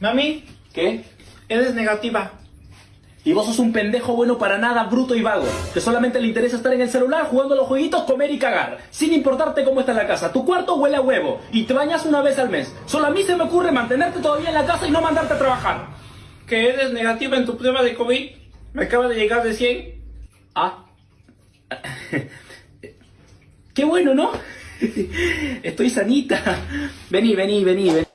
Mami, ¿Qué? eres negativa. Y vos sos un pendejo bueno para nada, bruto y vago, que solamente le interesa estar en el celular jugando a los jueguitos, comer y cagar, sin importarte cómo está la casa. Tu cuarto huele a huevo y te bañas una vez al mes. Solo a mí se me ocurre mantenerte todavía en la casa y no mandarte a trabajar. Que eres negativa en tu prueba de COVID. Me acaba de llegar de 100. Ah. Qué bueno, ¿no? Estoy sanita. Vení, vení, vení, vení.